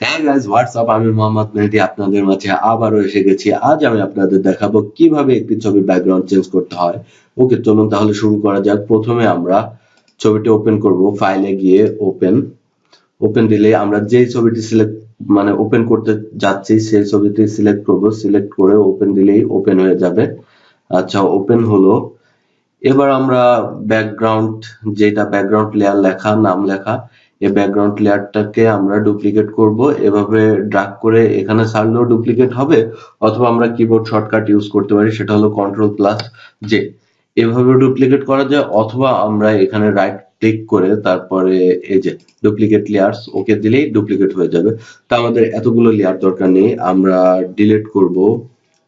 হ্যাঁ guys WhatsApp আমি মোহাম্মদ মেহেদি, আপনাদের মাঝে আবারও এসে গেছি। আজ আমি আপনাদের দেখাবো কীভাবে একটি ছবির ব্যাকগ্রাউন্ড চেঞ্জ করতে হয়। ওকে, চলুন তাহলে শুরু করা যাক। প্রথমে আমরা ছবিটি ওপেন করব। ফাইলে গিয়ে ওপেন ওপেন দিলে আমরা যেই ছবিটি সিলেক্ট মানে ওপেন করতে যাচ্ছি, সেই ছবিটি সিলেক্ট করব। সিলেক্ট করে ওপেন দিলেই ওপেন হয়ে যাবে। আচ্ছা ওপেন হলো। এবার আমরা ব্যাকগ্রাউন্ড যেটা ব্যাকগ্রাউন্ড লেয়ার লেখা, নাম লেখা এই ব্যাকগ্রাউন্ড লেয়ারটাকে আমরা ডুপ্লিকেট করব। এভাবে ড্রাগ করে এখানে ছাড়লেও ডুপ্লিকেট হবে, অথবা আমরা কিবোর্ড শর্টকাট ইউজ করতে পারি, সেটা হলো কন্ট্রোল প্লাস জে এভাবে ডুপ্লিকেট করা যায়, অথবা আমরা এখানে রাইট ক্লিক করে তারপরে এই যে ডুপ্লিকেট লেয়ারস ওকে দিলেই ডুপ্লিকেট হয়ে যাবে। তা আমাদের এতগুলো লেয়ার দরকার নেই, আমরা ডিলিট করব।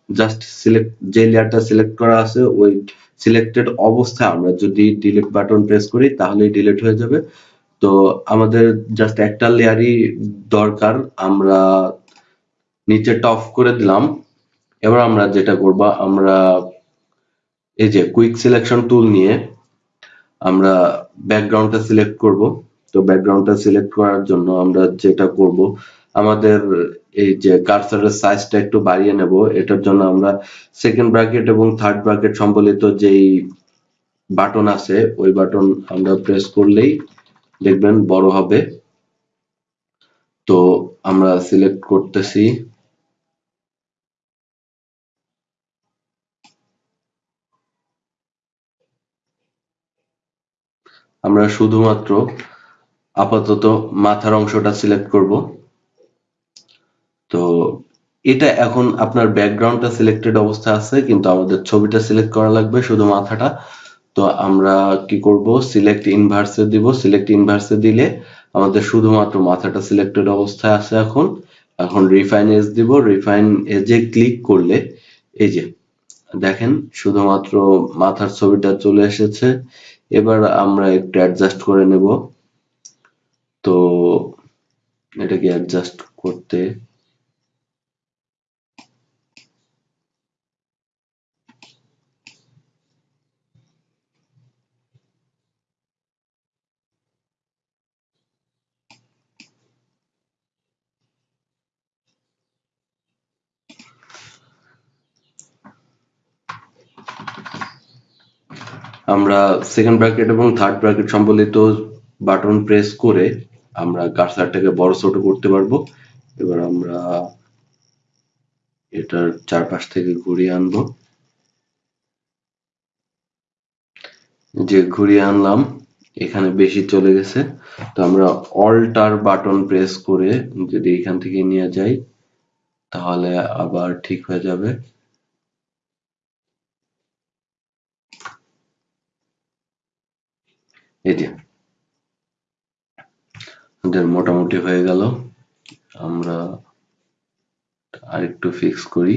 জাস্ট সিলেক্ট যে লেয়ারটা সিলেক্ট করা আছে, ওই সিলেক্টেড অবস্থায় আমরা যদি ডিলিট বাটন প্রেস করি, তাহলেই ডিলিট হয়ে যাবে। তো আমাদের জাস্ট একটা লেয়ারই দরকার, আমরা নিচে অফ করে দিলাম। এবার আমরা যেটা করব, আমরা এই যে কুইক সিলেকশন টুল নিয়ে আমরা ব্যাকগ্রাউন্ডটা সিলেক্ট করব। তো ব্যাকগ্রাউন্ডটা সিলেক্ট করার জন্য আমরা যেটা করব, আমাদের এই যে কার্সারের সাইজটা একটু বাড়িয়ে নেব। এটার জন্য আমরা সেকেন্ড ব্র্যাকেট এবং থার্ড ব্র্যাকেট সম্বলিত যেই বাটন আছে, ওই বাটন আমরা প্রেস করলেই দেখবেন বড় হবে। তো আমরা সিলেক্ট করতেছি। আমরা শুধুমাত্র আপাতত মাথার অংশটা সিলেক্ট করব। তো এটা এখন আপনার ব্যাকগ্রাউন্ডটা সিলেক্টেড অবস্থা আছে, কিন্তু আমাদের ছবিটা সিলেক্ট করা লাগবে শুধু মাথাটা। তো আমরা কি করব? সিলেক্ট ইনভার্সে দিব। সিলেক্ট ইনভার্সে দিলে আমাদের শুধুমাত্র মাথাটা সিলেক্টেড অবস্থায় আছে এখন। এখন রিফাইন এজ দিব। রিফাইন এজে ক্লিক করলে এই যে, দেখেন শুধুমাত্র মাথার ছবিটা চলে এসেছে। এবার আমরা একটু অ্যাডজাস্ট করে নেব। তো এটাকে অ্যাডজাস্ট করতে আমরা সেকেন্ড ব্র্যাকেট এবং থার্ড ব্র্যাকেট সম্বলিত বাটন প্রেস করে আমরা কার্সারটাকে বড় ছোট করতে পারব। এবার আমরা এটার চারপাশ থেকে ঘুরিয়ে আনব। যে ঘুরিয়ে আনলাম, এখানে বেশি চলে গেছে। তো আমরা অল্টার বাটন প্রেস করে যদি এখান থেকে নিয়ে যাই, তাহলে আবার ঠিক হয়ে যাবে। এই যে। আমাদের মোটামুটি হয়ে গেল। আমরা আরেকটু ফিক্স করি।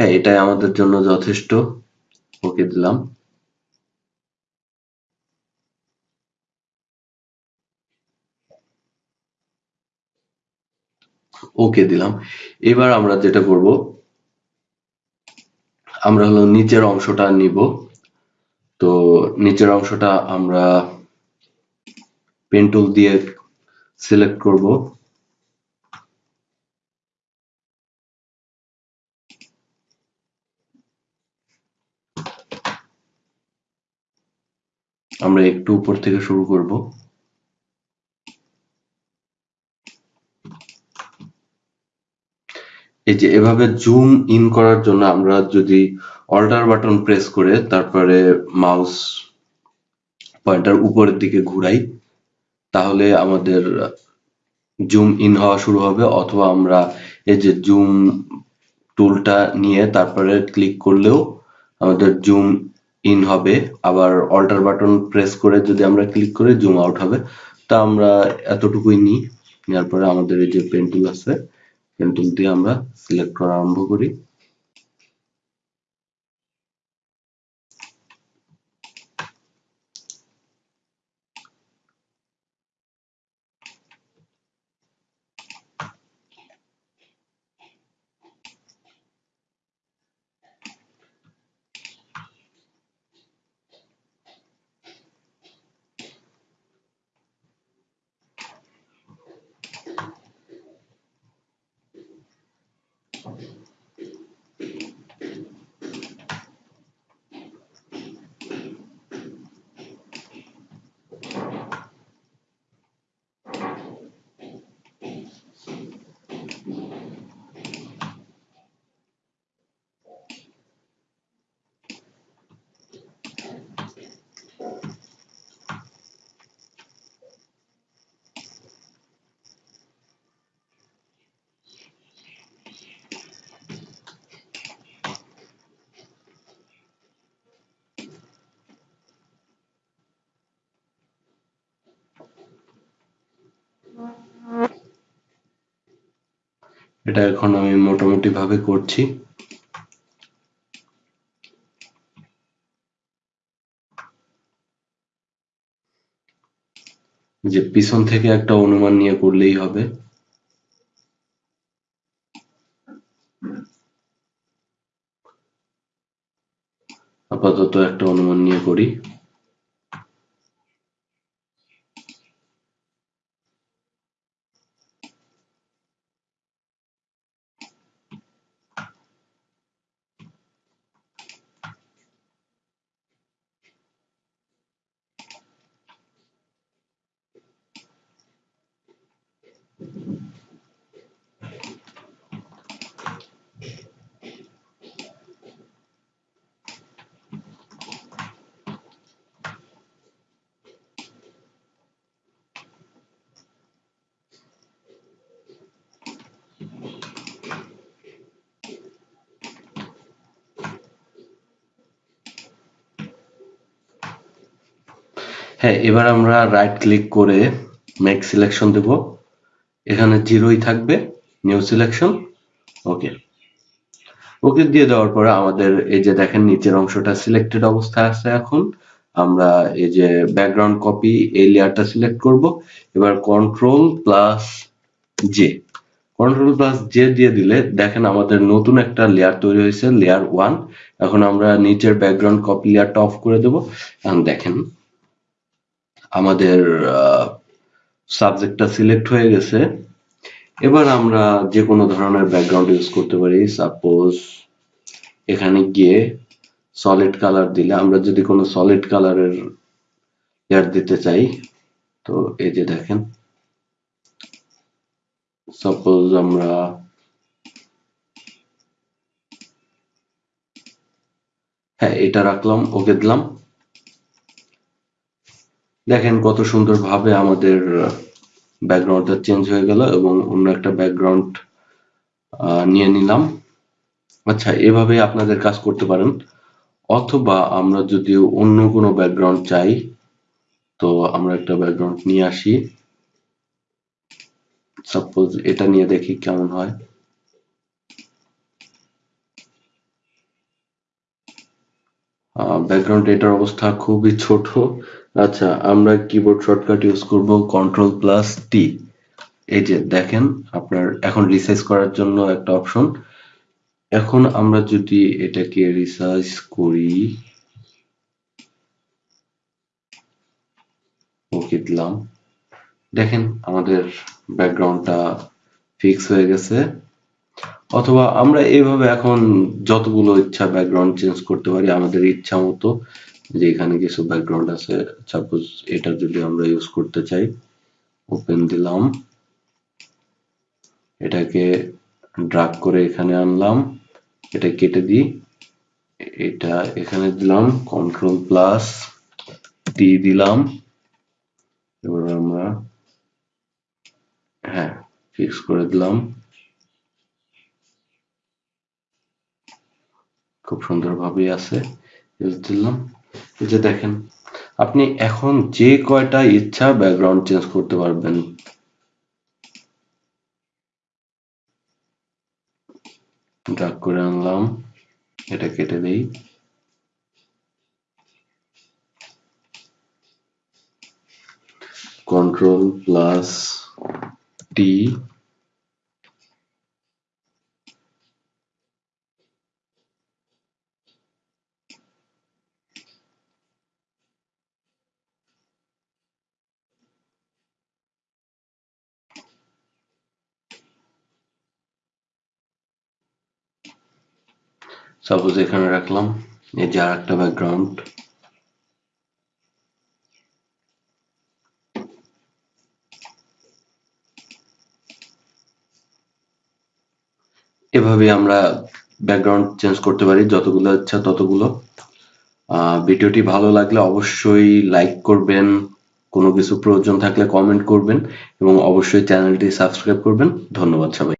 হ্যাঁ এটাই আমাদের জন্য যথেষ্ট। ওকে দিলাম। ওকে দিলাম। এবার আমরা যেটা করব, আমরা হলো নিচের অংশটা নিব। তো নিচের অংশটা আমরা পেন টুল দিয়ে সিলেক্ট করব। আমরা একটু উপর থেকে শুরু করব। এই যে এভাবে জুম ইন করার জন্য আমরা যদি অল্টার বাটন প্রেস করে তারপরে মাউস পয়েন্টার উপরের দিকে ঘুরাই, তাহলে আমাদের জুম ইন হওয়া শুরু হবে। অথবা আমরা এই যে জুম টুলটা নিয়ে তারপরে ক্লিক করলেও আমাদের জুম ইন হবে। আবার অল্টার বাটন প্রেস করে যদি আমরা ক্লিক করে জুম আউট হবে। তা আমরা এতটুকুই নিই। নেওয়ার পরে আমাদের এই যে পেন টুল আছে পেন টুল দিয়ে আমরা সিলেক্ট করা আরম্ভ করি। এটা এখন আমি মোটামুটি ভাবে করছি। যে পিছন থেকে একটা অনুমান নিয়ে করলেই হবে। আপাতত একটা অনুমান নিয়ে করি। হ্যাঁ এবার আমরা রাইট ক্লিক করে মেক সিলেকশন দেব। এখানে জিরোই থাকবে নিউ সিলেকশন ওকে ওকে দিয়ে দেওয়ার পরে আমাদের এই যে দেখেন নিচের অংশটা সিলেক্টেড অবস্থায় আছে এখন। আমরা এই যে ব্যাকগ্রাউন্ড কপি এই লেয়ারটা সিলেক্ট করব। এবার control plus J control plus J দিয়ে দিলে দেখেন আমাদের নতুন একটা লেয়ার তৈরি হয়েছে লেয়ার ওয়ান এখন আমরা নিচের ব্যাকগ্রাউন্ড কপি লেয়ারটা অফ করে দেবো। এখন দেখেন আমাদের সাবজেক্টটা সিলেক্ট হয়ে গেছে। এবার আমরা যে কোনো ধরনের ব্যাকগ্রাউন্ড ইউজ করতে পারি। সাপোজ এখানে গিয়ে সলিড কালার দিলে, আমরা যদি কোনো সলিড কালারের লেয়ার দিতে চাই, তো এই যে দেখেন। সাপোজ আমরা হ্যাঁ এটা রাখলাম, ওকে দিলাম। দেখেন কত সুন্দরভাবে আমাদের ব্যাকগ্রাউন্ডটা চেঞ্জ হয়ে গেল এবং অন্য একটা ব্যাকগ্রাউন্ড নিয়ে নিলাম। আচ্ছা এভাবে আপনাদের কাজ করতে পারেন। অথবা আমরা যদি অন্য কোনো ব্যাকগ্রাউন্ড চাই, তো আমরা একটা ব্যাকগ্রাউন্ড নিয়ে আসি। সাপোজ এটা নিয়ে দেখি কেমন হয়। ব্যাকগ্রাউন্ড এটার অবস্থা খুবই ছোট। আচ্ছা আমরা কিবোর্ড শর্টকাট ইউজ করব কন্ট্রোল প্লাস টি এই যে দেখেন, আপনার এখন রিসাইজ করার জন্য একটা অপশন এখন আমরা যদি এটাকে রিসার্চ করি ওকে দিলাম। দেখেন, আমাদের ব্যাকগ্রাউন্ডটা ফিক্স হয়ে গেছে। অথবা আমরা এইভাবে এখন যতগুলো ইচ্ছা ব্যাকগ্রাউন্ড চেঞ্জ করতে পারি, আমাদের ইচ্ছা মতো যে এখানে কিছু ব্যাকগ্রাউন্ড আছে সাপোজ এটা যদি আমরা ইউজ করতে চাই ওপেন দিলাম। এটাকে ড্রাগ করে এখানে আনলাম, এটা কেটে দিই। এটা এখানে দিলাম কন্ট্রোল প্লাস টি দিলাম। এবার আমরা হ্যাঁ ফিক্স করে দিলাম। খুব সুন্দরভাবে আছে ইউজ দিলাম। যে দেখেন, আপনি এখন যে কয়টা ইচ্ছা ব্যাকগ্রাউন্ড চেঞ্জ করতে পারবেন? ড্রাগ করে আনলাম, এটা কেটে দেই। কন্ট্রোল প্লাস টি সাপোজ এখানে রাখলাম, এই যে আর একটা ব্যাকগ্রাউন্ড এভাবে আমরা ব্যাকগ্রাউন্ড চেঞ্জ করতে পারি, যতগুলো ইচ্ছা ততগুলো। ভিডিওটি ভালো লাগলে অবশ্যই লাইক করবেন, কোনো কিছু প্রয়োজন থাকলে কমেন্ট করবেন এবং অবশ্যই চ্যানেলটি সাবস্ক্রাইব করবেন। ধন্যবাদ সবাই